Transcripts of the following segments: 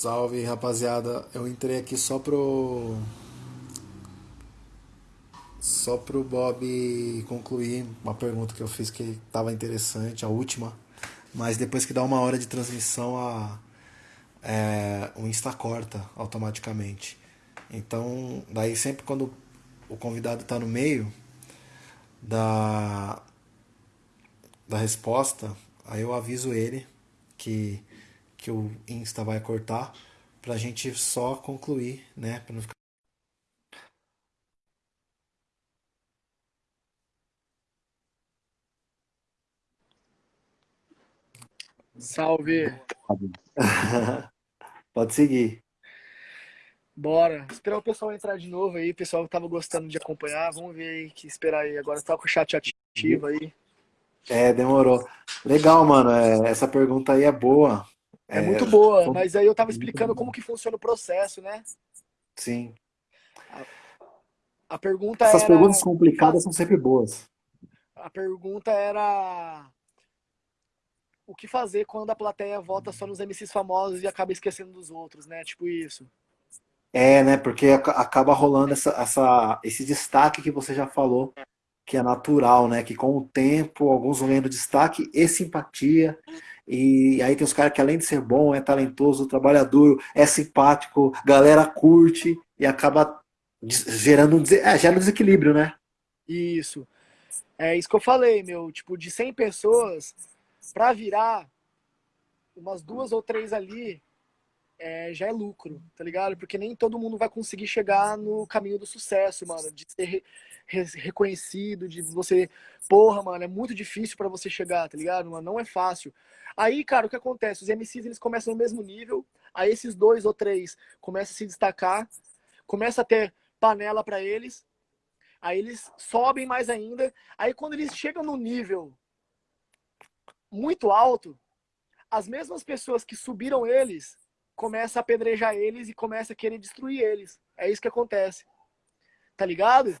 Salve, rapaziada. Eu entrei aqui só pro só pro Bob concluir uma pergunta que eu fiz que estava interessante, a última. Mas depois que dá uma hora de transmissão, a, é, o Insta corta automaticamente. Então, daí sempre quando o convidado está no meio da, da resposta, aí eu aviso ele que, que o Insta vai cortar pra gente só concluir, né? Pra não ficar... Salve! Pode seguir. Bora. Esperar o pessoal entrar de novo aí. O pessoal que tava gostando de acompanhar. Vamos ver aí que esperar aí. Agora tá com o chat ativo aí. É, demorou. Legal, mano. É, essa pergunta aí é boa. É, muito boa, mas aí eu tava explicando como que funciona o processo, né? Sim. A, a pergunta Essas era... perguntas complicadas são sempre boas. A pergunta era o que fazer quando a plateia vota só nos MCs famosos e acaba esquecendo dos outros, né? Tipo isso. É, né? Porque ac- acaba rolando essa, essa, esse destaque que você já falou, que é natural, né? Que com o tempo, alguns vão ganhando destaque e simpatia. E aí tem os caras que além de ser bom, é talentoso, trabalhador, é simpático, galera curte e acaba des- gerando um, dese- é, gera um desequilíbrio, né? Isso. É isso que eu falei, meu. Tipo, de 100 pessoas, pra virar umas duas ou três ali, é, já é lucro, tá ligado? Porque nem todo mundo vai conseguir chegar no caminho do sucesso, mano. De ser re- re- reconhecido, de você. Porra, mano, é muito difícil pra você chegar, tá ligado? Mano, não é fácil. Aí, cara, o que acontece? Os MCs eles começam no mesmo nível, aí esses dois ou três começam a se destacar, começa a ter panela pra eles, aí eles sobem mais ainda. Aí quando eles chegam no nível muito alto, as mesmas pessoas que subiram eles começam a apedrejar eles e começam a querer destruir eles. É isso que acontece. Tá ligado? É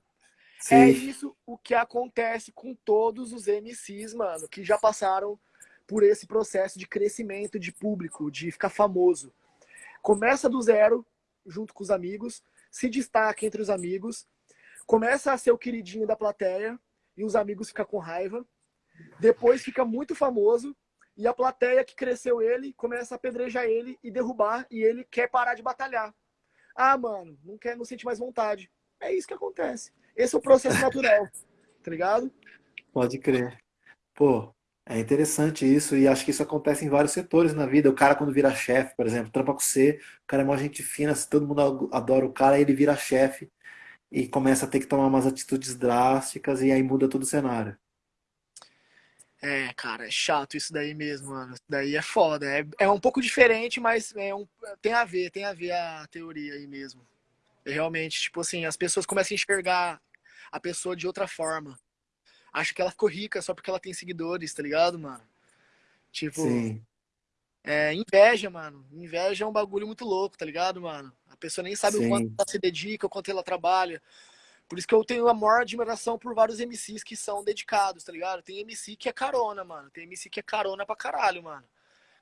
Sim. isso o que acontece com todos os MCs, mano, que já passaram por esse processo de crescimento de público, de ficar famoso. Começa do zero, junto com os amigos, se destaca entre os amigos, começa a ser o queridinho da plateia e os amigos ficam com raiva. Depois fica muito famoso e a plateia que cresceu ele começa a apedrejar ele e derrubar e ele quer parar de batalhar. Ah, mano, não quer, não sente mais vontade. É isso que acontece. Esse é o processo natural, tá ligado? Pode crer. Pô, é interessante isso, e acho que isso acontece em vários setores na vida. O cara, quando vira chefe, por exemplo, trampa com você, o cara é mó gente fina, se todo mundo adora o cara, ele vira chefe e começa a ter que tomar umas atitudes drásticas, e aí muda todo o cenário. É, cara, é chato isso daí mesmo, mano. Isso daí é foda. É, é um pouco diferente, mas é um, tem a ver, tem a ver a teoria aí mesmo. É realmente, tipo assim, as pessoas começam a enxergar a pessoa de outra forma. Acha que ela ficou rica só porque ela tem seguidores, tá ligado, mano? Tipo, Sim, é, inveja, mano. Inveja é um bagulho muito louco, tá ligado, mano? A pessoa nem sabe o quanto sim, ela se dedica, o quanto ela trabalha. Por isso que eu tenho a maior admiração por vários MCs que são dedicados, tá ligado? Tem MC que é carona, mano. Tem MC que é carona pra caralho, mano.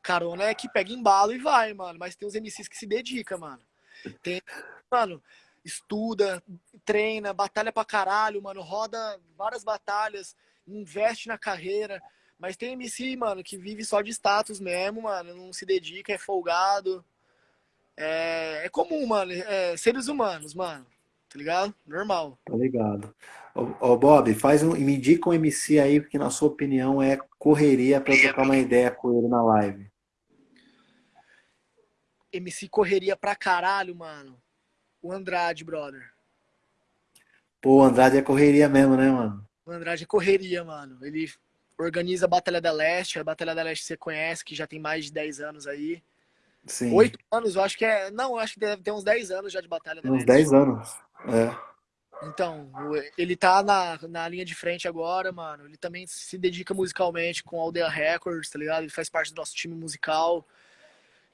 Carona é que pega embalo e vai, mano. Mas tem os MCs que se dedicam, mano. Tem, mano, estuda, treina, batalha pra caralho, mano. Roda várias batalhas, investe na carreira. Mas tem MC, mano, que vive só de status mesmo, mano. Não se dedica, é folgado. É, é comum, mano. É, seres humanos, mano. Tá ligado? Normal. tá ligado. Ô, ô, Bob, faz um, me indica um MC aí que, na sua opinião, é correria pra eu trocar uma ideia com ele na live. MC correria pra caralho, mano. O Andrade, brother. Pô, o Andrade é correria mesmo, né, mano? O Andrade é correria, mano. Ele organiza a Batalha da Leste. A Batalha da Leste você conhece, que já tem mais de 10 anos aí. Sim, Oito anos, eu acho que é. Não, eu acho que deve ter uns 10 anos já de Batalha tem uns Leste. 10 anos. É. Então, ele tá na, na linha de frente agora, mano. Ele também se dedica musicalmente com a Aldeia Records, tá ligado? Ele faz parte do nosso time musical.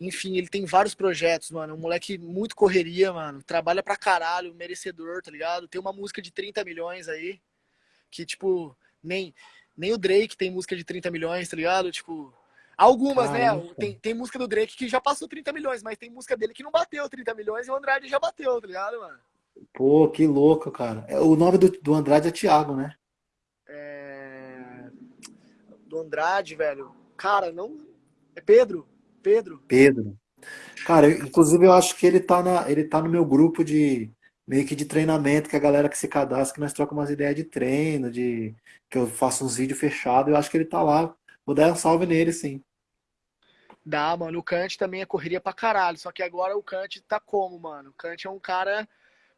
Enfim, ele tem vários projetos, mano. Um moleque muito correria, mano. Trabalha pra caralho, merecedor, tá ligado? Tem uma música de 30 milhões aí, que, tipo, nem, nem o Drake tem música de 30 milhões, tá ligado? Tipo, Algumas, né? Tem, tem música do Drake que já passou 30 milhões, mas tem música dele que não bateu 30 milhões e o Andrade já bateu, tá ligado, mano? Pô, que louco, cara. É, o nome do, do Andrade é Thiago, né? É... Do Andrade, velho. Cara, não. É Pedro. Pedro. Pedro. Cara, eu, inclusive eu acho que ele tá, na, ele tá no meu grupo de meio que de treinamento, que a galera que se cadastra, que nós trocamos umas ideias de treino, de que eu faço uns vídeos fechados, eu acho que ele tá lá. Vou dar um salve nele, sim. Dá, mano. O Kant também é correria pra caralho. Só que agora o Kant tá como, mano? O Kant é um cara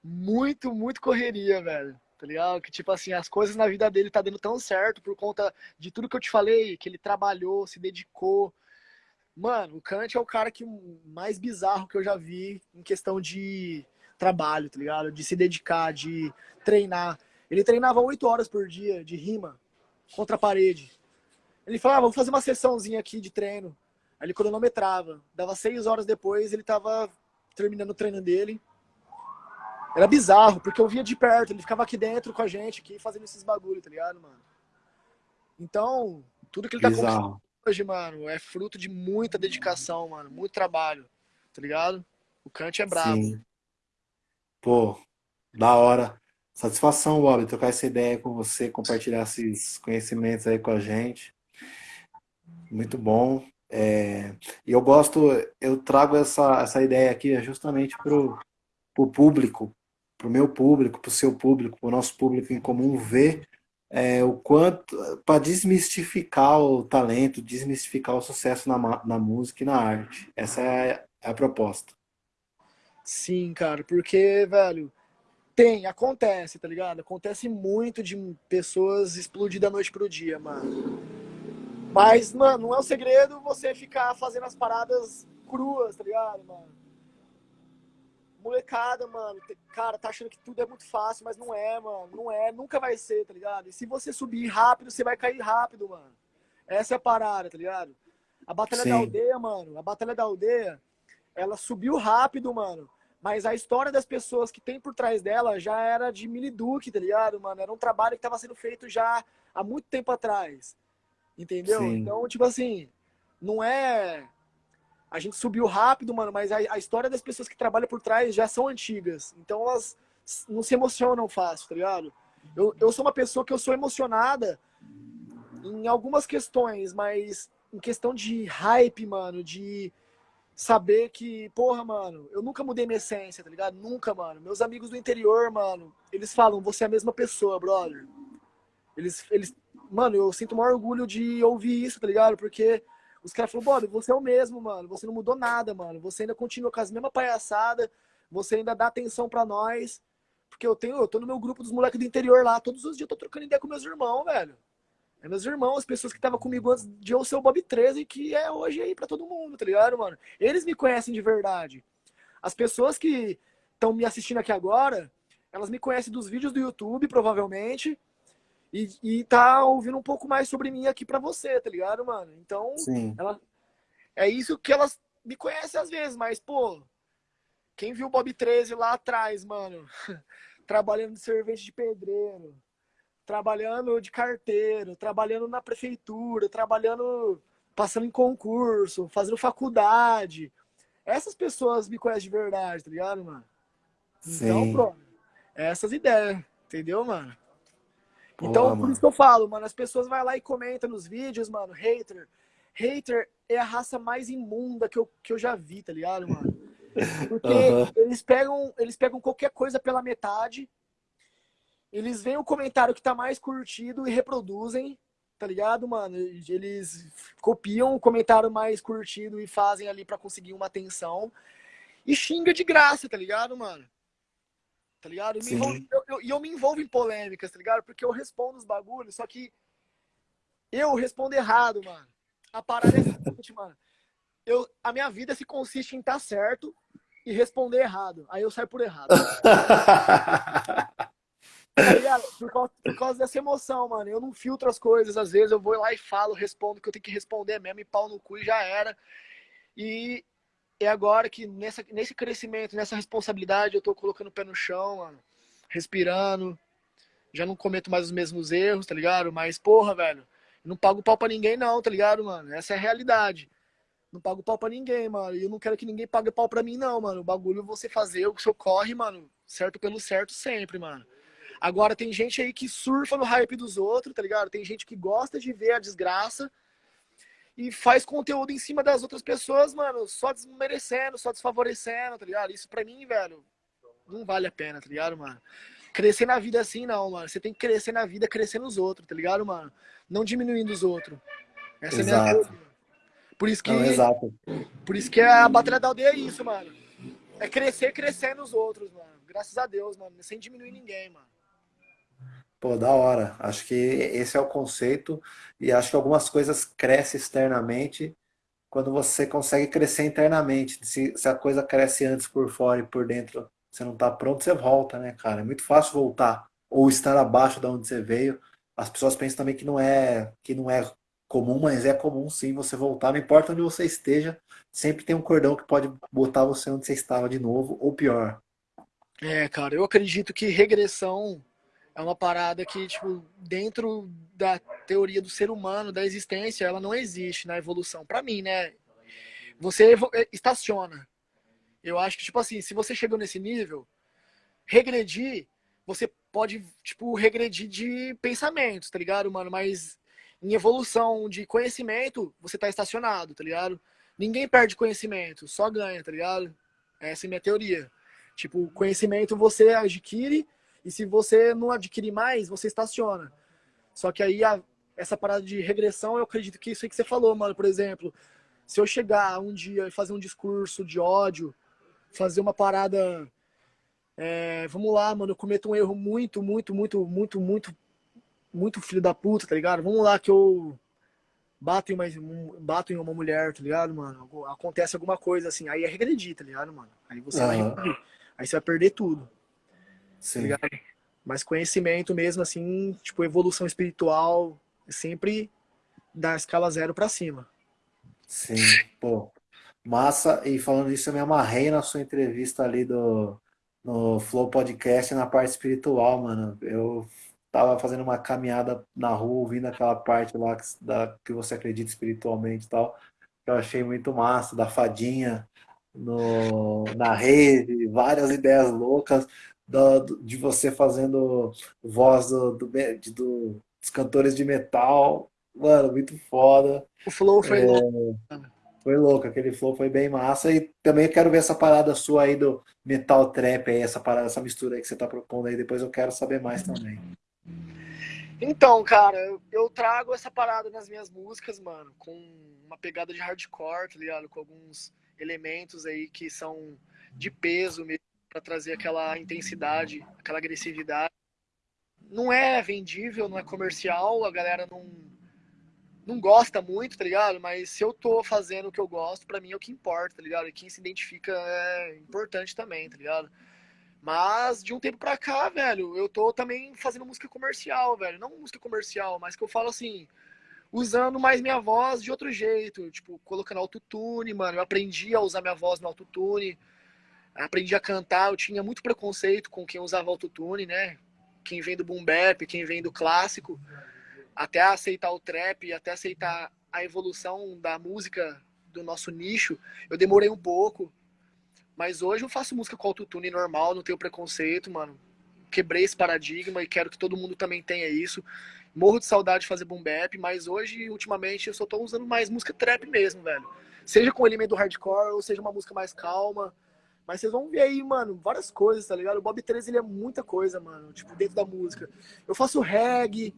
muito, muito correria, velho. Tá ligado? Que tipo assim, as coisas na vida dele tá dando tão certo por conta de tudo que eu te falei, que ele trabalhou, se dedicou. Mano, o Kant é o cara que mais bizarro que eu já vi em questão de trabalho, tá ligado? De se dedicar, de treinar. Ele treinava oito horas por dia de rima contra a parede. Ele falava, ah, vamos fazer uma sessãozinha aqui de treino. Aí ele cronometrava. Dava seis horas depois, ele tava terminando o treino dele. Era bizarro, porque eu via de perto, ele ficava aqui dentro com a gente, aqui, fazendo esses bagulho, tá ligado, mano? Então, tudo que ele tá conquistando hoje, mano, é fruto de muita dedicação, mano, muito trabalho, tá ligado? O Kant é brabo. Sim. Pô, da hora. Satisfação, Bob, trocar essa ideia com você, compartilhar esses conhecimentos aí com a gente. Muito bom. É, e eu gosto, eu trago essa, essa ideia aqui justamente para o público, para o meu público, para o seu público, para o nosso público em comum ver é, o quanto, para desmistificar o talento, desmistificar o sucesso na, na música e na arte. Essa é a, é a proposta. Sim, cara, porque, velho, tem, acontece, tá ligado? Acontece muito de pessoas explodir da noite pro dia, mano. Mas, mano, não é um segredo você ficar fazendo as paradas cruas, tá ligado, mano? Molecada, mano, cara, tá achando que tudo é muito fácil, mas não é, mano. Não é, nunca vai ser, tá ligado? E se você subir rápido, você vai cair rápido, mano. Essa é a parada, tá ligado? A Batalha Sim. da Aldeia, mano, a Batalha da Aldeia, ela subiu rápido, mano. Mas a história das pessoas que tem por trás dela já era de mini duque, tá ligado, mano? Era um trabalho que tava sendo feito já há muito tempo atrás. Entendeu? Sim. Então, tipo assim, não é. A gente subiu rápido, mano, mas a, a, história das pessoas que trabalham por trás já são antigas. Então elas não se emocionam fácil, tá ligado? Eu, eu sou uma pessoa que eu sou emocionada em algumas questões, mas em questão de hype, mano, de saber que, porra, mano, eu nunca mudei minha essência, tá ligado? Nunca, mano. Meus amigos do interior, mano, eles falam, você é a mesma pessoa, brother. Eles, eles mano, eu sinto o maior orgulho de ouvir isso, tá ligado? Porque os caras falaram, Bob, você é o mesmo, mano. Você não mudou nada, mano. Você ainda continua com as mesmas palhaçadas. Você ainda dá atenção para nós. Porque eu tenho, eu tô no meu grupo dos moleques do interior lá. Todos os dias eu tô trocando ideia com meus irmãos, velho. É meus irmãos, as pessoas que estavam comigo antes de eu ser o Bob 13, que é hoje aí para todo mundo, tá ligado, mano? Eles me conhecem de verdade. As pessoas que estão me assistindo aqui agora, elas me conhecem dos vídeos do YouTube, provavelmente e, e tá ouvindo um pouco mais sobre mim aqui pra você, tá ligado, mano? Então, Sim. ela é isso que elas me conhecem às vezes, mas, pô, quem viu o Bob 13 lá atrás, mano, trabalhando de servente de pedreiro, trabalhando de carteiro, trabalhando na prefeitura, trabalhando, passando em concurso, fazendo faculdade. Essas pessoas me conhecem de verdade, tá ligado, mano? Então, Sim. Então, pronto. Essas ideias, entendeu, mano? Então, Pô, por isso que eu falo, mano, as pessoas vão lá e comentam nos vídeos, mano, hater. Hater é a raça mais imunda que eu, que eu já vi, tá ligado, mano? Porque uhum. eles, pegam, eles pegam qualquer coisa pela metade, eles veem o comentário que tá mais curtido e reproduzem, tá ligado, mano? Eles copiam o comentário mais curtido e fazem ali para conseguir uma atenção. E xinga de graça, tá ligado, mano? Tá ligado? E eu, eu, eu, me envolvo em polêmicas, tá ligado? Porque eu respondo os bagulhos, só que eu respondo errado, mano. A parada é a seguinte, mano. Eu, a minha vida se consiste em estar tá certo e responder errado. Aí eu saio por errado. tá ligado? Por causa, por causa, dessa emoção, mano. Eu não filtro as coisas. Às vezes eu vou lá e falo, respondo o que eu tenho que responder mesmo, e pau no cu e já era. E é agora que nessa, nesse crescimento, nessa responsabilidade, eu tô colocando o pé no chão, mano, respirando. Já não cometo mais os mesmos erros, tá ligado? Mas, porra, velho, não pago pau pra ninguém, não, tá ligado, mano? Essa é a realidade. Não pago pau pra ninguém, mano. E eu não quero que ninguém pague pau pra mim, não, mano. O bagulho é você fazer o seu corre, mano, certo pelo certo sempre, mano. Agora tem gente aí que surfa no hype dos outros, tá ligado? Tem gente que gosta de ver a desgraça e faz conteúdo em cima das outras pessoas, mano, só desmerecendo, só desfavorecendo, tá ligado? Isso pra mim, velho, não vale a pena, tá ligado, mano? Crescer na vida assim, não, mano. Você tem que crescer na vida crescendo os outros, tá ligado, mano? Não diminuindo os outros. Essa Exato. é a minha coisa. Por isso que. Não, exato. Por isso que a Batalha da Aldeia é isso, mano. É crescer crescendo os outros, mano. Graças a Deus, mano. Sem diminuir ninguém, mano. Pô, da hora. Acho que esse é o conceito. E acho que algumas coisas crescem externamente quando você consegue crescer internamente. Se, se a coisa cresce antes por fora e por dentro você não tá pronto, você volta, né, cara? É muito fácil voltar ou estar abaixo de onde você veio. As pessoas pensam também que não é que não é comum, mas é comum sim você voltar, não importa onde você esteja, sempre tem um cordão que pode botar você onde você estava de novo, ou pior. É, cara, eu acredito que regressão é uma parada que, tipo, dentro da teoria do ser humano, da existência, ela não existe na evolução. Para mim, né? Você é, estaciona. Eu acho que, tipo assim, se você chegou nesse nível, regredir, você pode, tipo, regredir de pensamentos, tá ligado, mano? Mas em evolução de conhecimento, você tá estacionado, tá ligado? Ninguém perde conhecimento, só ganha, tá ligado? Essa é a minha teoria. Tipo, conhecimento você adquire e se você não adquirir mais, você estaciona. Só que aí a, essa parada de regressão, eu acredito que isso aí que você falou, mano. Por exemplo, se eu chegar um dia e fazer um discurso de ódio fazer uma parada. É, vamos lá, mano, eu cometo um erro muito, muito, muito, muito, muito, muito filho da puta, tá ligado? Vamos lá que eu bato em uma, bato em uma mulher, tá ligado, mano? Acontece alguma coisa assim, aí é regredir, tá ligado, mano? Aí você uhum. vai regredir. Aí você vai perder tudo. Sim. Tá Mas conhecimento mesmo, assim, tipo, evolução espiritual, sempre da escala zero para cima. Sim, pô. Massa, e falando isso, eu me amarrei na sua entrevista ali do, no Flow Podcast na parte espiritual, mano. Eu tava fazendo uma caminhada na rua, ouvindo aquela parte lá que, da, que você acredita espiritualmente e tal. Eu achei muito massa, da fadinha no, na rede, várias ideias loucas do, de você fazendo voz do, do, do, dos cantores de metal. Mano, muito foda. O Flow foi é... louco. Foi louco, aquele flow foi bem massa. E também quero ver essa parada sua aí do metal trap aí, essa parada, essa mistura aí que você tá propondo aí. Depois eu quero saber mais também. Então, cara, eu trago essa parada nas minhas músicas, mano, com uma pegada de hardcore, tá ligado? Com alguns elementos aí que são de peso mesmo, pra trazer aquela intensidade, aquela agressividade. Não é vendível, não é comercial, a galera não não gosta muito, tá ligado? Mas se eu tô fazendo o que eu gosto, para mim é o que importa, tá ligado? E quem se identifica é importante também, tá ligado? Mas de um tempo pra cá, velho, eu tô também fazendo música comercial, velho. Não música comercial, mas que eu falo assim, usando mais minha voz de outro jeito, tipo, colocando autotune, mano. Eu aprendi a usar minha voz no autotune, aprendi a cantar. Eu tinha muito preconceito com quem usava autotune, né? Quem vem do boom bap, quem vem do clássico até aceitar o trap, até aceitar a evolução da música do nosso nicho, eu demorei um pouco. Mas hoje eu faço música com autotune normal, não tenho preconceito, mano. Quebrei esse paradigma e quero que todo mundo também tenha isso. Morro de saudade de fazer boom bap, mas hoje, ultimamente, eu só tô usando mais música trap mesmo, velho. Seja com elemento hardcore ou seja uma música mais calma. Mas vocês vão ver aí, mano, várias coisas, tá ligado? O Bob 13 ele é muita coisa, mano, tipo, dentro da música. Eu faço reggae,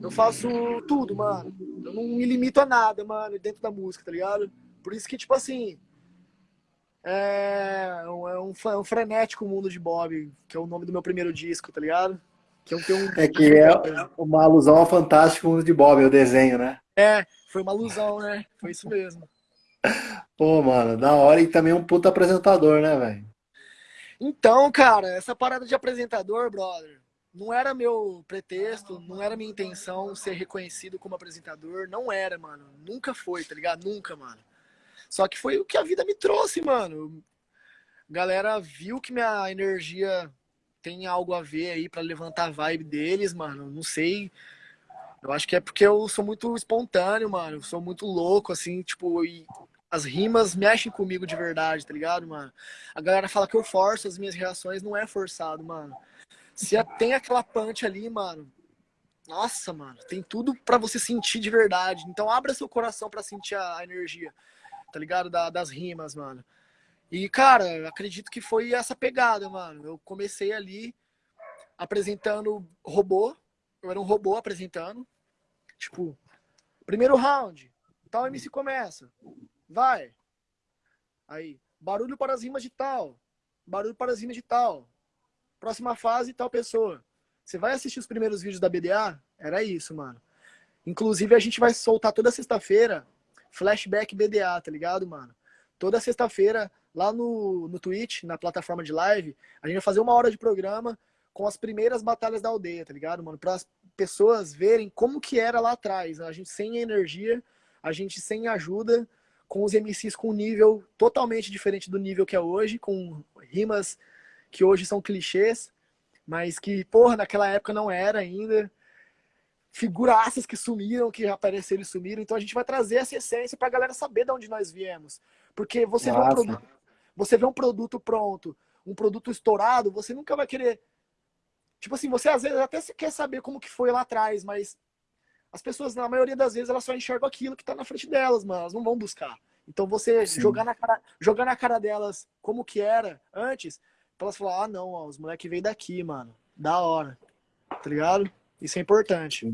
eu faço tudo, mano. Eu não me limito a nada, mano, dentro da música, tá ligado? Por isso que, tipo assim, é um, é um, é um frenético mundo de Bob, que é o nome do meu primeiro disco, tá ligado? Que é, um, é que é uma alusão ao fantástico mundo de Bob, o desenho, né? É, foi uma alusão, né? Foi isso mesmo. Pô, mano, da hora e também um puta apresentador, né, velho? Então, cara, essa parada de apresentador, brother, não era meu pretexto, não era minha intenção ser reconhecido como apresentador, não era, mano. Nunca foi, tá ligado? Nunca, mano. Só que foi o que a vida me trouxe, mano. Galera viu que minha energia tem algo a ver aí para levantar a vibe deles, mano. Não sei Eu acho que é porque eu sou muito espontâneo, mano. Eu sou muito louco, assim, tipo, e as rimas mexem comigo de verdade, tá ligado, mano? A galera fala que eu forço as minhas reações, não é forçado, mano. Se tem aquela punch ali, mano, nossa, mano, tem tudo para você sentir de verdade. Então abra seu coração para sentir a energia, tá ligado? Da, das rimas, mano. E, cara, acredito que foi essa pegada, mano. Eu comecei ali apresentando robô. Eu era um robô apresentando. Tipo, primeiro round, tal MC começa. Vai. Aí, barulho para as rimas de tal. Barulho para as rimas de tal. Próxima fase, tal pessoa. Você vai assistir os primeiros vídeos da BDA? Era isso, mano. Inclusive, a gente vai soltar toda sexta-feira flashback BDA, tá ligado, mano? Toda sexta-feira, lá no, no Twitch, na plataforma de live, a gente vai fazer uma hora de programa com as primeiras batalhas da aldeia, tá ligado, mano? Para as pessoas verem como que era lá atrás. A gente sem energia, a gente sem ajuda, com os MCs com um nível totalmente diferente do nível que é hoje, com rimas que hoje são clichês, mas que, porra, naquela época não era ainda. Figuraças que sumiram, que apareceram e sumiram. Então a gente vai trazer essa essência pra galera saber de onde nós viemos. Porque você vê, um produto, você vê um produto pronto, um produto estourado, você nunca vai querer. Tipo assim, você às vezes até quer saber como que foi lá atrás, mas as pessoas, na maioria das vezes, elas só enxergam aquilo que tá na frente delas, mas elas não vão buscar. Então você jogar na, cara, jogar na cara delas como que era antes, Pra elas falar, ah, não, ó, os moleques veio daqui, mano. Da hora. Tá ligado? Isso é importante.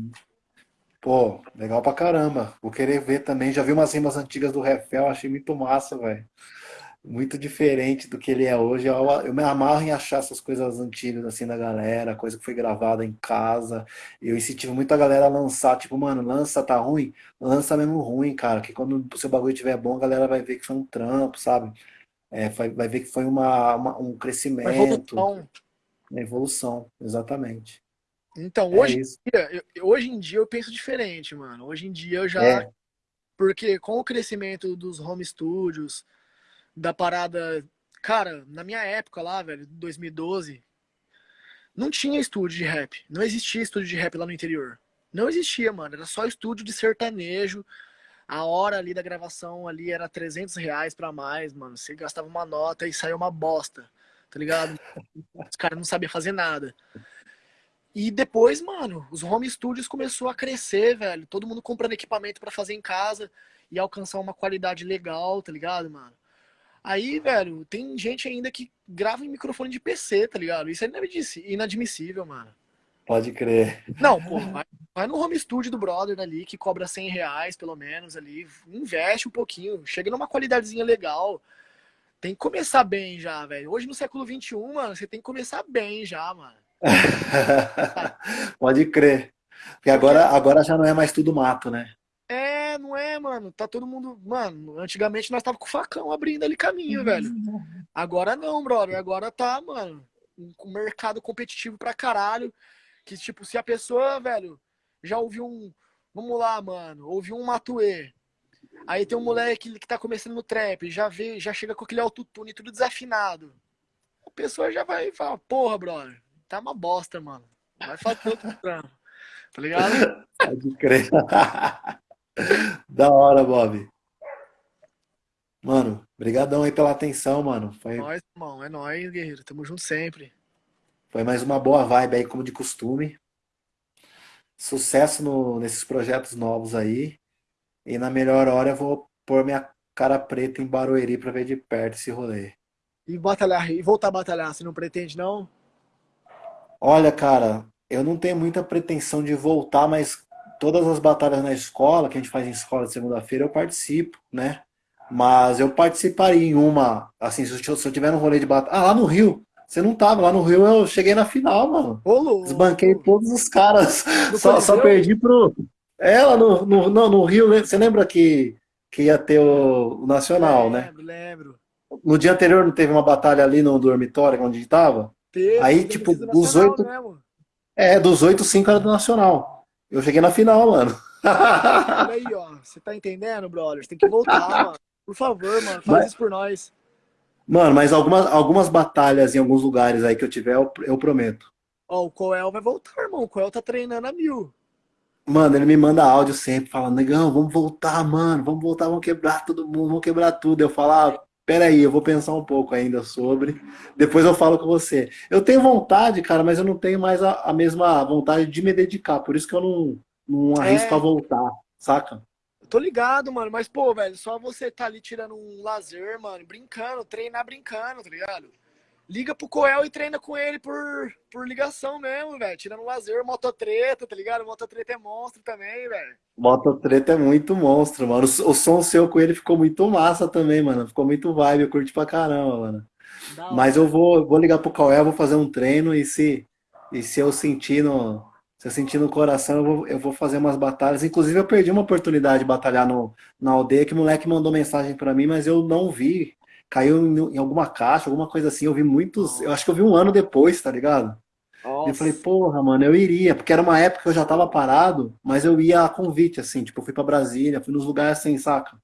Pô, legal pra caramba. Vou querer ver também. Já vi umas rimas antigas do Refel, achei muito massa, velho. Muito diferente do que ele é hoje. Eu, eu, me amarro em achar essas coisas antigas, assim, da galera, coisa que foi gravada em casa. Eu incentivo muito a galera a lançar, tipo, mano, lança, tá ruim? Lança mesmo ruim, cara. Que quando o seu bagulho estiver bom, a galera vai ver que foi um trampo, sabe? é, vai, vai, ver que foi uma, uma um crescimento. Uma evolução. Uma evolução, exatamente. Então, é hoje, em dia, eu, hoje em dia eu penso diferente, mano. Hoje em dia eu já. É. Porque com o crescimento dos home studios, da parada. Cara, na minha época lá, velho, 2012, não tinha estúdio de rap. Não existia estúdio de rap lá no interior. Não existia, mano. Era só estúdio de sertanejo a hora ali da gravação ali era 300 reais pra mais, mano. Você gastava uma nota e saiu uma bosta, tá ligado? Os caras não sabiam fazer nada. E depois, mano, os home studios começou a crescer, velho. Todo mundo comprando equipamento para fazer em casa e alcançar uma qualidade legal, tá ligado, mano? Aí, velho, tem gente ainda que grava em microfone de PC, tá ligado? Isso é inadmissível, mano. Pode crer. Não, pô, vai, vai, no home studio do brother ali, que cobra 100 reais pelo menos ali, investe um pouquinho, chega numa qualidadezinha legal. Tem que começar bem já, velho. Hoje no século XXI, mano, você tem que começar bem já, mano. Pode crer. Porque agora, agora já não é mais tudo mato, né? É, não é, mano. Tá todo mundo. Mano, antigamente nós tava com o facão abrindo ali caminho, velho. Agora não, brother. Agora tá, mano. Um mercado competitivo pra caralho. Que, tipo, se a pessoa, velho, já ouviu um. Vamos lá, mano, ouviu um Matuê. Aí tem um moleque que tá começando no trap, já vê, já chega com aquele autotune tudo desafinado. A pessoa já vai falar, porra, brother, tá uma bosta, mano. Vai fazer outro trampo. Tá ligado? Pode crer. da hora, Bob. Mano, brigadão aí pela atenção, mano. Foi... É nóis, irmão. É nóis, guerreiro. Tamo junto sempre. Foi mais uma boa vibe aí, como de costume. Sucesso no, nesses projetos novos aí. E na melhor hora eu vou pôr minha cara preta em Barueri para ver de perto esse rolê. E batalhar, e voltar a batalhar, você não pretende não? Olha, cara, eu não tenho muita pretensão de voltar, mas todas as batalhas na escola, que a gente faz em escola de segunda-feira, eu participo, né? Mas eu participaria em uma, assim, se eu, se eu tiver um rolê de batalha. Ah, lá no Rio, você não tava lá no Rio, eu cheguei na final, mano. Ô, Desbanquei todos os caras. Só, só, perdi pro. Ela no, no, no, no, Rio, você lembra que, que ia ter o, o Nacional, lembro, né? Lembro, lembro. No dia anterior não teve uma batalha ali no dormitório onde a gente tava? Teve, Aí, tipo, dos oito. É, dos oito, cinco era do Nacional. Eu cheguei na final, mano. Aí, ó. Você tá entendendo, brother? Você tem que voltar, mano. Por favor, mano, faz Mas... isso por nós. Mano, mas algumas, algumas batalhas em alguns lugares aí que eu tiver, eu, eu prometo. Ó, o Coel vai voltar, irmão. O Coel tá treinando a mil. Mano, ele me manda áudio sempre, falando, negão, vamos voltar, mano, vamos voltar, vamos quebrar todo mundo, vamos quebrar tudo. Eu falo, ah, peraí, eu vou pensar um pouco ainda sobre, depois eu falo com você. Eu tenho vontade, cara, mas eu não tenho mais a, a mesma vontade de me dedicar, por isso que eu não, não arrisco É, a voltar, saca? eu tô ligado, mano, mas pô, velho, só você tá ali tirando um lazer, mano, brincando, treinar brincando, tá ligado? Liga pro Coel e treina com ele por, por ligação mesmo, velho. Tirando lazer, mototreta, tá ligado? Mototreta é monstro também, velho. Mototreta é muito monstro, mano. O, o som seu com ele ficou muito massa também, mano. Ficou muito vibe, eu curti pra caramba, mano. Da Mas eu vou, vou ligar pro Cauê, vou fazer um treino e se, e se eu sentir no, se eu sentir no coração, eu vou, eu vou fazer umas batalhas. Inclusive, eu perdi uma oportunidade de batalhar no, na aldeia, que o moleque mandou mensagem pra mim, mas eu não vi. Caiu em, alguma caixa, alguma coisa assim. Eu vi muitos, eu acho que eu vi um ano depois, tá ligado? E eu falei, Nossa. porra, mano, eu iria, porque era uma época que eu já tava parado, mas eu ia a convite, assim, tipo, eu fui pra Brasília, fui nos lugares assim, saca?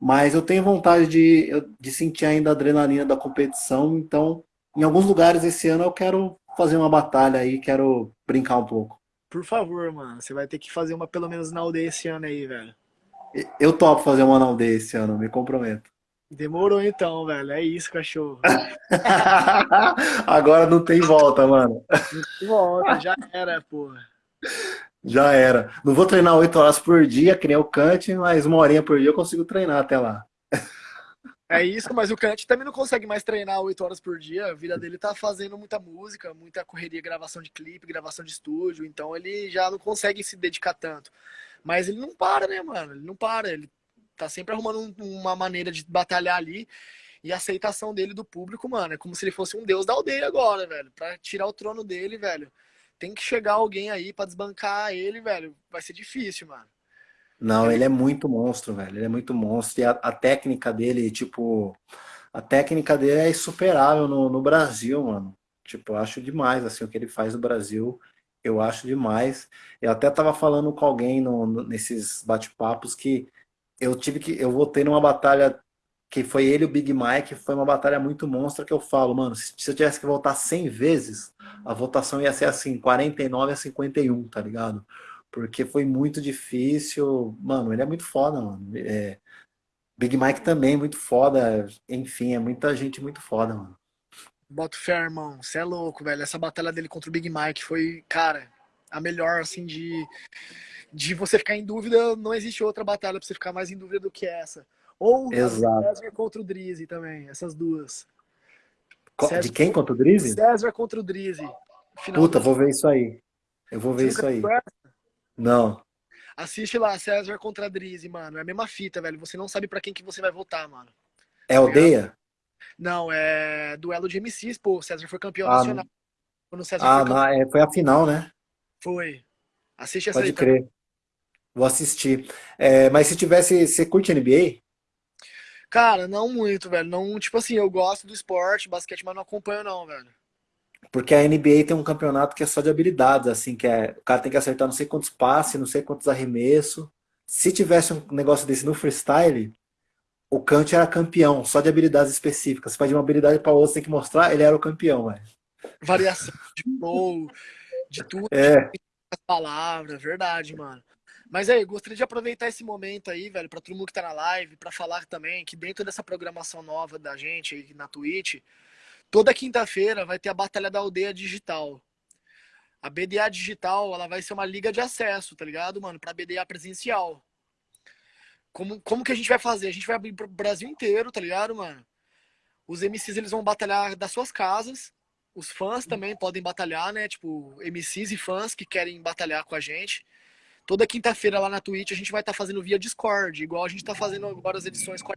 Mas eu tenho vontade de, de sentir ainda a adrenalina da competição, então, em alguns lugares esse ano eu quero fazer uma batalha aí, quero brincar um pouco. Por favor, mano. Você vai ter que fazer uma pelo menos na aldeia esse ano aí, velho. Eu topo fazer uma não day esse ano, me comprometo. Demorou então, velho. É isso, cachorro. Agora não tem volta, mano. Volta, já era, porra. Já era. Não vou treinar oito horas por dia, que nem o Kant, mas uma horinha por dia eu consigo treinar até lá. É isso, mas o Kant também não consegue mais treinar oito horas por dia. A vida dele tá fazendo muita música, muita correria, gravação de clipe, gravação de estúdio. Então ele já não consegue se dedicar tanto. Mas ele não para, né, mano? Ele não para. Ele tá sempre arrumando um- uma maneira de batalhar ali. E a aceitação dele do público, mano, é como se ele fosse um deus da aldeia agora, velho. Pra tirar o trono dele, velho. Tem que chegar alguém aí pra desbancar ele, velho. Vai ser difícil, mano. Não, ele é muito monstro, velho. Ele é muito monstro. E a, a técnica dele, tipo, a técnica dele é insuperável no, no Brasil, mano. Tipo, eu acho demais, assim, o que ele faz no Brasil. Eu acho demais. Eu até tava falando com alguém no- no- nesses bate-papos que eu tive que, eu voltei numa batalha que foi ele e o Big Mike, foi uma batalha muito monstra que eu falo, mano, se, se eu tivesse que voltar 100 vezes, a votação ia ser assim, 49 a 51, tá ligado? Porque foi muito difícil. Mano, ele é muito foda, mano. É, Big Mike também, muito foda. Enfim, é muita gente muito foda, mano. Boto fé, irmão. Você é louco, velho. Essa batalha dele contra o Big Mike foi, cara, a melhor, assim, de, de você ficar em dúvida. Não existe outra batalha pra você ficar mais em dúvida do que essa. Ou Exato. César contra o Drizzy também, essas duas. Co- De César, quem contra o Drizzy? César contra o Drizzy. Puta, vou ver isso aí. Eu vou ver isso aí. Não. Assiste lá, César contra Drizzy, mano. É a mesma fita, velho. Você não sabe pra quem que você vai votar, mano. É Tá aldeia? Não, é duelo de MCs, pô. O César foi campeão Ah, nacional. Quando o César foi Ah, campeão, não, é, foi a final, né? Foi. Assiste essa aí Pode também. crer. Vou assistir. É, mas se tivesse. Você curte NBA? Cara, não muito, velho. Não, tipo assim, eu gosto do esporte, basquete, mas não acompanho não, velho. Porque a NBA tem um campeonato que é só de habilidades, assim, que é, o cara tem que acertar não sei quantos passes, não sei quantos arremessos. Se tivesse um negócio desse no freestyle, o Kant era campeão, só de habilidades específicas. Você vai de uma habilidade para outra, você tem que mostrar, ele era o campeão, velho. Variação de flow, de tudo, É, as palavras, verdade, mano. Mas aí, gostaria de aproveitar esse momento aí, velho, pra todo mundo que tá na live, pra falar também que dentro dessa programação nova da gente aí na Twitch, toda quinta-feira vai ter a Batalha da Aldeia Digital. A BDA Digital, ela vai ser uma liga de acesso, tá ligado, mano? Pra BDA presencial. Como, como que a gente vai fazer? A gente vai abrir pro Brasil inteiro, tá ligado, mano? Os MCs eles vão batalhar das suas casas. Os fãs também podem batalhar, né? Tipo, MCs e fãs que querem batalhar com a gente. Toda quinta-feira lá na Twitch a gente vai estar fazendo via Discord, igual a gente tá fazendo agora as edições, com a-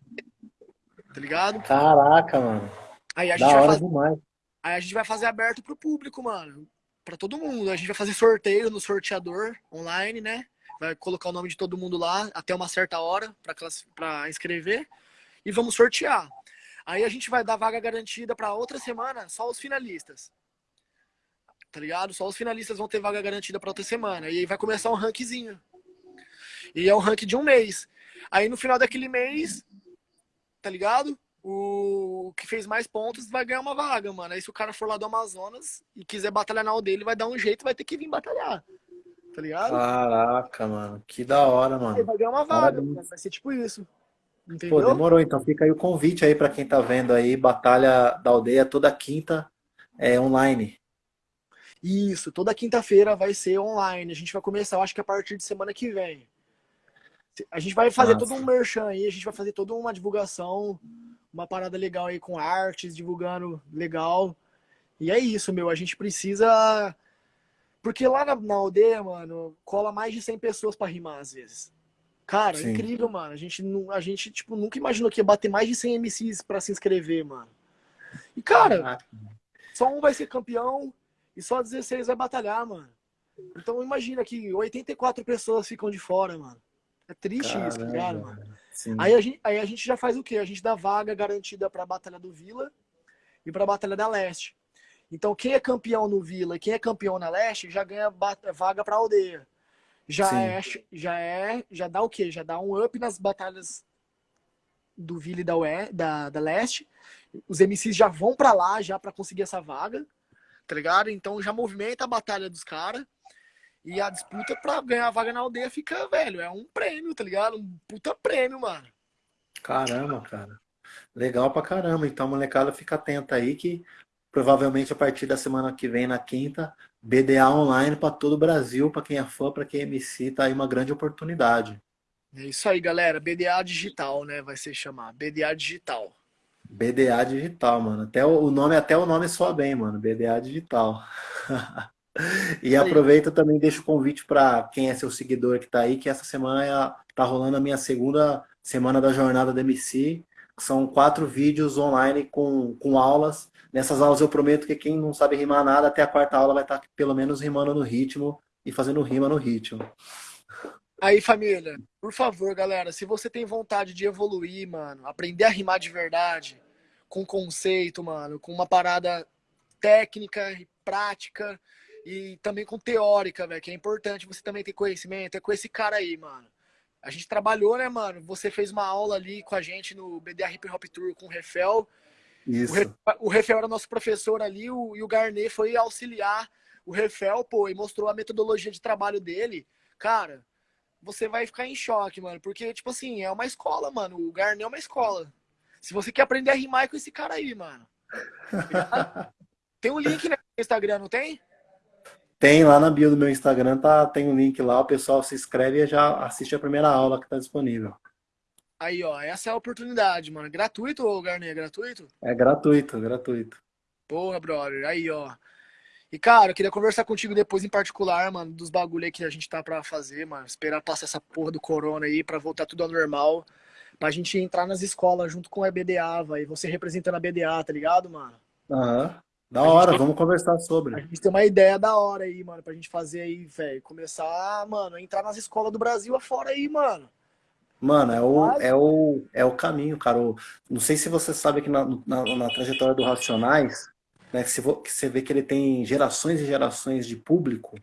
tá ligado? caraca, mano. Aí a Da gente vai hora fazer, demais. aí a gente vai fazer aberto pro público, mano. Pra todo mundo. A gente vai fazer sorteio no sorteador online, né? Vai colocar o nome de todo mundo lá até uma certa hora pra class- pra inscrever e vamos sortear. Aí a gente vai dar vaga garantida pra outra semana, só os finalistas. Tá ligado? Só os finalistas vão ter vaga garantida pra outra semana. E aí vai começar um rankzinho. E é um rank de um mês. Aí no final daquele mês, tá ligado? O que fez mais pontos vai ganhar uma vaga, mano. Aí se o cara for lá do Amazonas e quiser batalhar na aldeia, ele vai dar um jeito e vai ter que vir batalhar. tá ligado? Caraca, mano. Que da hora, mano. Aí vai ganhar uma vaga, vai ser tipo isso. Entendeu? Pô, demorou. Então fica aí o convite aí para quem tá vendo aí, Batalha da Aldeia toda quinta é online. Isso, toda quinta-feira vai ser online. A gente vai começar, eu acho que a partir de semana que vem. A gente vai fazer Nossa. todo um merchan aí, a gente vai fazer toda uma divulgação, uma parada legal aí com artes, divulgando legal. E é isso, meu. A gente precisa. Porque lá na, na aldeia, mano, cola mais de 100 pessoas para rimar às vezes. Cara, Sim. incrível, mano. A gente, a gente tipo, nunca imaginou que ia bater mais de 100 MCs para se inscrever, mano. E, cara, só um vai ser campeão e só 16 vai batalhar, mano. Então imagina que 84 pessoas ficam de fora, mano. É triste Caramba, isso, tá ligado, mano? Aí a, gente, aí a gente já faz o quê? A gente dá vaga garantida pra Batalha do Vila e pra Batalha da Leste. Então quem é campeão no Vila e quem é campeão na Leste já ganha vaga pra aldeia já Sim. é, já é, já dá o quê? Já dá um up nas batalhas do Ville da, UE, da, da Leste. Os MCs já vão para lá já para conseguir essa vaga, tá ligado? Então já movimenta a batalha dos caras. E a disputa pra ganhar a vaga na aldeia fica, velho, é um prêmio, tá ligado? Um puta prêmio, mano. Caramba, cara. Legal pra caramba. Então, molecada, fica atenta aí que provavelmente a partir da semana que vem, na quinta, BDA online para todo o Brasil, para quem é fã, para quem é MC, tá aí uma grande oportunidade. É isso aí, galera. BDA digital, né? Vai ser chamar. BDA digital. BDA digital, mano. Até o nome, até o nome soa bem, mano. BDA digital. e aproveita também, deixa o convite para quem é seu seguidor que tá aí, que essa semana é tá rolando a minha segunda semana da jornada da MC. São quatro vídeos online com, com aulas Nessas aulas eu prometo que quem não sabe rimar nada, até a quarta aula vai estar pelo menos rimando no ritmo e fazendo rima no ritmo. Aí, família, por favor, galera, se você tem vontade de evoluir, mano, aprender a rimar de verdade, com conceito, mano, com uma parada técnica e prática e também com teórica, velho, que é importante você também ter conhecimento, é com esse cara aí, mano. A gente trabalhou, né, mano? Você fez uma aula ali com a gente no BDR Hip Hop Tour com o Refel. Isso. O, Refel era nosso professor ali o, e o Garnet foi auxiliar o Refel, pô, e mostrou a metodologia de trabalho dele. Cara, você vai ficar em choque, mano, porque, tipo assim, é uma escola, mano. O Garnet é uma escola. Se você quer aprender a rimar é com esse cara aí, mano. tem um link no Instagram, não tem? Tem lá na bio do meu Instagram, tá, tem um link lá, o pessoal se inscreve e já assiste a primeira aula que tá disponível. Aí, ó, essa é a oportunidade, mano. Gratuito Garnet? É gratuito? É gratuito, gratuito. Porra, brother. Aí, ó. E, cara, eu queria conversar contigo depois em particular, mano, dos bagulho aí que a gente tá pra fazer, mano. Esperar passar essa porra do corona aí pra voltar tudo ao normal. Pra gente entrar nas escolas junto com a BDA, vai. Você representando a BDA, tá ligado, mano? Aham. Da hora, tem... vamos conversar sobre. A gente tem uma ideia da hora aí, mano, pra gente fazer aí, velho. Começar, mano, a entrar nas escolas do Brasil afora aí, mano. Mano, é o, é o, é o caminho, cara. não sei se você sabe que na, na, na trajetória do Racionais, né, que, você vê que ele tem gerações e gerações de público,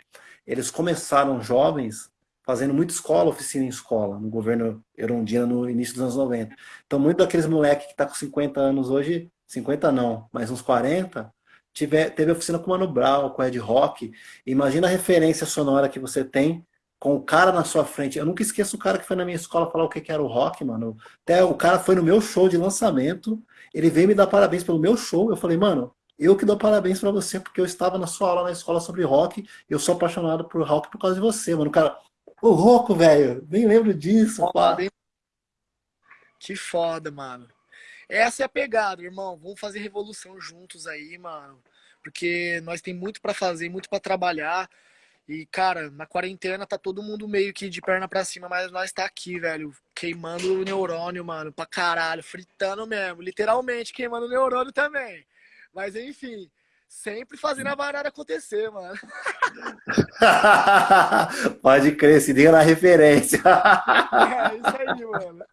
eles começaram jovens fazendo muita escola, oficina em escola, no governo Erundina no início dos anos 90. Então, muito daqueles moleques que tá com 50 anos hoje, 50 não, mas uns 40, tiver, teve oficina com o Mano Brown, com Ed Rock. Imagina a referência sonora que você tem com o cara na sua frente. Eu nunca esqueço o cara que foi na minha escola falar o que, que era o rock, mano. Até o cara foi no meu show de lançamento, ele veio me dar parabéns pelo meu show. Eu falei, mano, eu que dou parabéns para você, porque eu estava na sua aula na escola sobre rock, eu sou apaixonado por rock por causa de você, mano. O cara, o Roco, velho, nem lembro disso, pá. Que foda, mano. Essa é a pegada, irmão. Vamos fazer revolução juntos aí, mano. Porque nós tem muito para fazer, muito para trabalhar. E, cara, na quarentena tá todo mundo meio que de perna pra cima, mas nós tá aqui, velho, queimando o neurônio, mano, pra caralho, fritando mesmo, literalmente queimando o neurônio também. Mas, enfim, sempre fazendo a barada acontecer, mano. Pode crer, se liga na referência. é, isso aí, mano.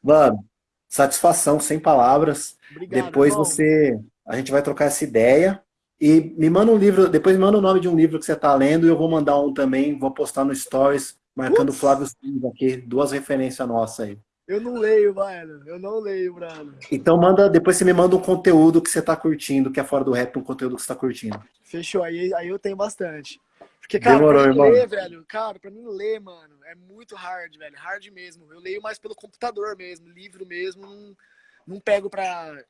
Mano, satisfação, sem palavras. Obrigado, Depois irmão. você. A gente vai trocar essa ideia. E me manda um livro, depois me manda o nome de um livro que você está lendo e eu vou mandar um também, vou postar no Stories, marcando Ups. Flávio Silva aqui, duas referências nossas aí. Eu não leio, mano. Eu não leio, Brano. Então manda, depois você me manda um conteúdo que você está curtindo, que é fora do rap, um conteúdo que você está curtindo. Fechou, aí, aí eu tenho bastante. Porque, cara, Demorou, pra mim irmão. ler, velho, cara, pra mim ler, mano, é muito hard, velho. Hard mesmo. Eu leio mais pelo computador mesmo, livro mesmo, não, não pego pra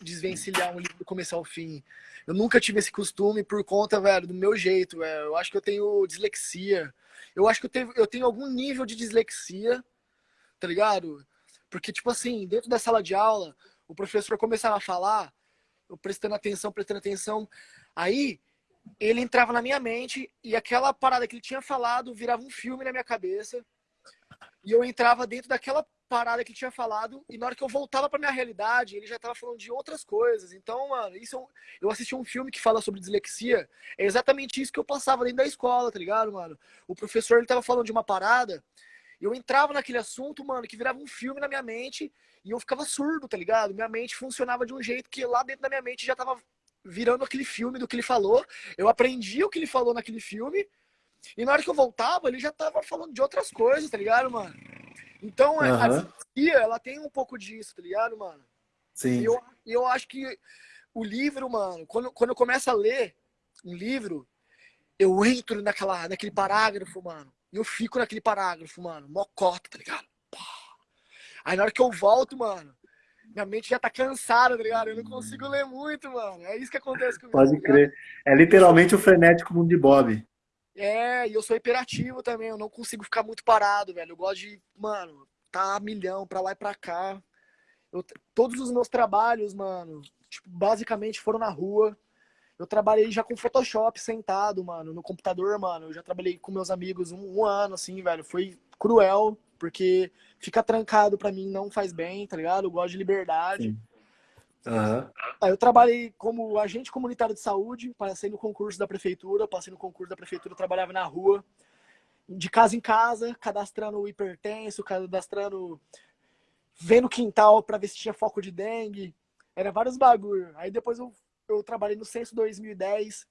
desvencilhar um livro do começo ao fim. Eu nunca tive esse costume por conta, velho, do meu jeito, velho. Eu acho que eu tenho dislexia. Eu acho que eu tenho, eu tenho algum nível de dislexia, tá ligado? Porque, tipo assim, dentro da sala de aula, o professor começava a falar, eu prestando atenção, prestando atenção. Aí, ele entrava na minha mente e aquela parada que ele tinha falado virava um filme na minha cabeça. E eu entrava dentro daquela parada que tinha falado e na hora que eu voltava pra minha realidade, ele já tava falando de outras coisas. Então, mano, isso eu, eu assisti um filme que fala sobre dislexia, é exatamente isso que eu passava dentro da escola, tá ligado, mano? O professor ele tava falando de uma parada, eu entrava naquele assunto, mano, que virava um filme na minha mente e eu ficava surdo, tá ligado? Minha mente funcionava de um jeito que lá dentro da minha mente já tava virando aquele filme do que ele falou. Eu aprendi o que ele falou naquele filme. E na hora que eu voltava, ele já tava falando de outras coisas, tá ligado, mano? Então, uhum. a dislexia, ela tem um pouco disso, tá ligado, mano? Sim. E eu, eu acho que o livro, mano, quando, quando eu começo a ler um livro, eu entro naquela, naquele parágrafo, mano. E eu fico naquele parágrafo, mano. Mocota, tá ligado? Aí na hora que eu volto, mano, minha mente já tá cansada, tá ligado? Eu não consigo ler muito, mano. É isso que acontece comigo. Pode tá crer. É literalmente o frenético mundo de Bob. É, e eu sou hiperativo também. Eu não consigo ficar muito parado, velho. Eu gosto de, mano, tá milhão pra lá e pra cá. Eu, todos os meus trabalhos, mano, tipo, basicamente foram na rua. Eu trabalhei já com Photoshop sentado, mano, no computador, mano. Eu já trabalhei com meus amigos um, um ano, assim, velho. Foi cruel, porque ficar trancado para mim não faz bem, tá ligado? Eu gosto de liberdade. Uhum. Aí eu trabalhei como agente comunitário de saúde, passei no concurso da prefeitura, passei no concurso da prefeitura, trabalhava na rua, de casa em casa, cadastrando o hipertenso, cadastrando, vendo quintal para ver se tinha foco de dengue, era vários bagulho. Aí depois eu, eu trabalhei no Censo 2010,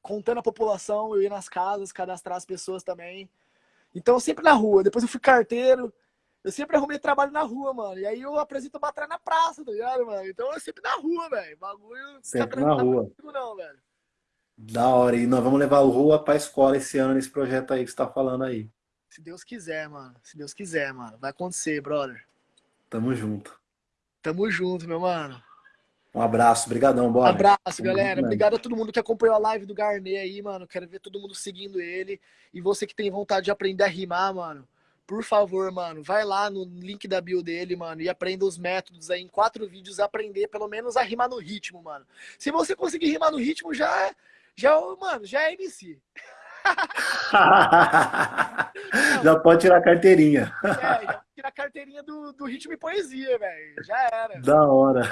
contando a população, eu ia nas casas, cadastrar as pessoas também. Então, sempre na rua. Depois eu fui carteiro. Eu sempre arrumei trabalho na rua, mano. E aí eu apresento batalha na praça, tá ligado, mano? Então eu sempre na rua, velho. Bagulho. Sempre na rua. Comigo, não, velho. Da hora. E nós vamos levar o Rua pra escola esse ano, nesse projeto aí que você tá falando aí. Se Deus quiser, mano. Se Deus quiser, mano. Vai acontecer, brother. Tamo junto. Tamo junto, meu mano. Um abraço, brigadão, bora. Abraço, galera. Obrigado a todo mundo que acompanhou a live do Garnet aí, mano. Quero ver todo mundo seguindo ele. E você que tem vontade de aprender a rimar, mano, por favor, mano, vai lá no link da bio dele, mano, e aprenda os métodos aí em quatro vídeos, aprender pelo menos a rimar no ritmo, mano. Se você conseguir rimar no ritmo, já, já, mano, já é MC. já pode tirar a carteirinha. É, já tirar a carteirinha do, do ritmo e poesia, velho. Já era. Da hora.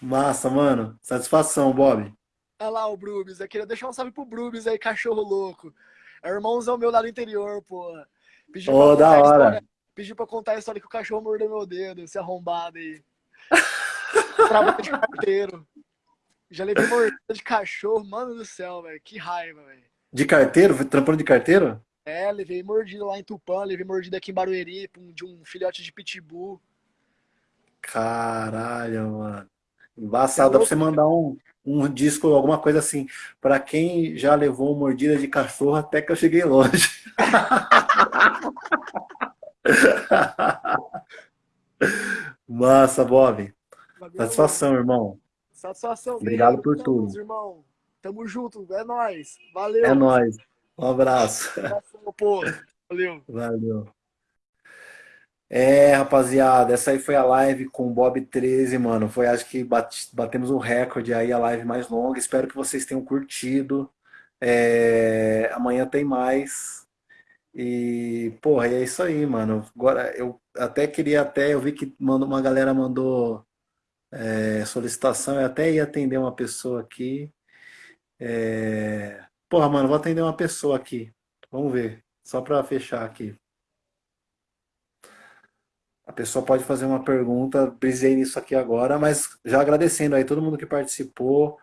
Massa, mano. Satisfação, Bob. Olha lá o Brubis. Eu queria deixar um salve pro Brubis aí, cachorro louco. É irmãozão meu lá do interior, pô. Pediu oh, da hora. História, pediu pra contar a história que o cachorro mordeu meu dedo, esse arrombado aí. Trabalho de carteiro. Já levei mordida de cachorro, mano do céu, velho. Que raiva, velho. De carteiro? Trampando de carteiro? É, levei mordida lá em Tupã, levei mordida aqui em Barueri de um filhote de pitbull. Caralho, mano. Embaçado, dá pra você mandar um, um disco, alguma coisa assim. Pra quem já levou mordida de cachorro, até que eu cheguei longe. Massa, Bob. Satisfação, irmão. Satisfação. Obrigado por tudo. Irmão. Tamo junto. É nóis. Valeu. É nóis. Um abraço. Satisfação, pô. Valeu. Valeu. É, rapaziada, essa aí foi a live com o Bob 13, mano. Foi, acho que bate, batemos um recorde aí, a live mais longa. Espero que vocês tenham curtido. É, amanhã tem mais. E, porra, é isso aí, mano. Agora, eu até queria até, eu vi que mandou, uma galera mandou é, solicitação, eu até ia atender uma pessoa aqui. É, porra, mano, vou atender uma pessoa aqui. Vamos ver, só pra fechar aqui. A pessoa pode fazer uma pergunta, brisei nisso aqui agora, mas já agradecendo aí todo mundo que participou.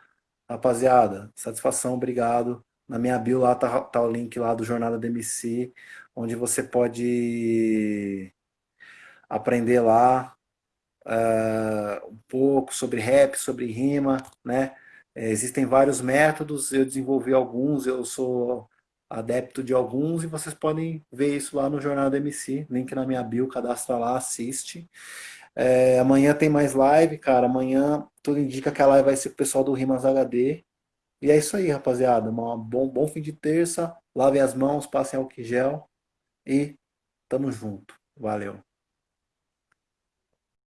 Rapaziada, satisfação, obrigado. Na minha bio lá tá, tá o link lá do Jornada DMC, onde você pode aprender lá uh, um pouco sobre rap, sobre rima, né? É, existem vários métodos, eu desenvolvi alguns, eu sou adepto de alguns, e vocês podem ver isso lá no Jornal do MC, link na minha bio, cadastra lá, assiste. É, amanhã tem mais live, cara. Amanhã tudo indica que a live vai ser o pessoal do Rimas HD. E é isso aí, rapaziada. Um bom, bom fim de terça. Lavem as mãos, passem álcool gel. E tamo junto. Valeu.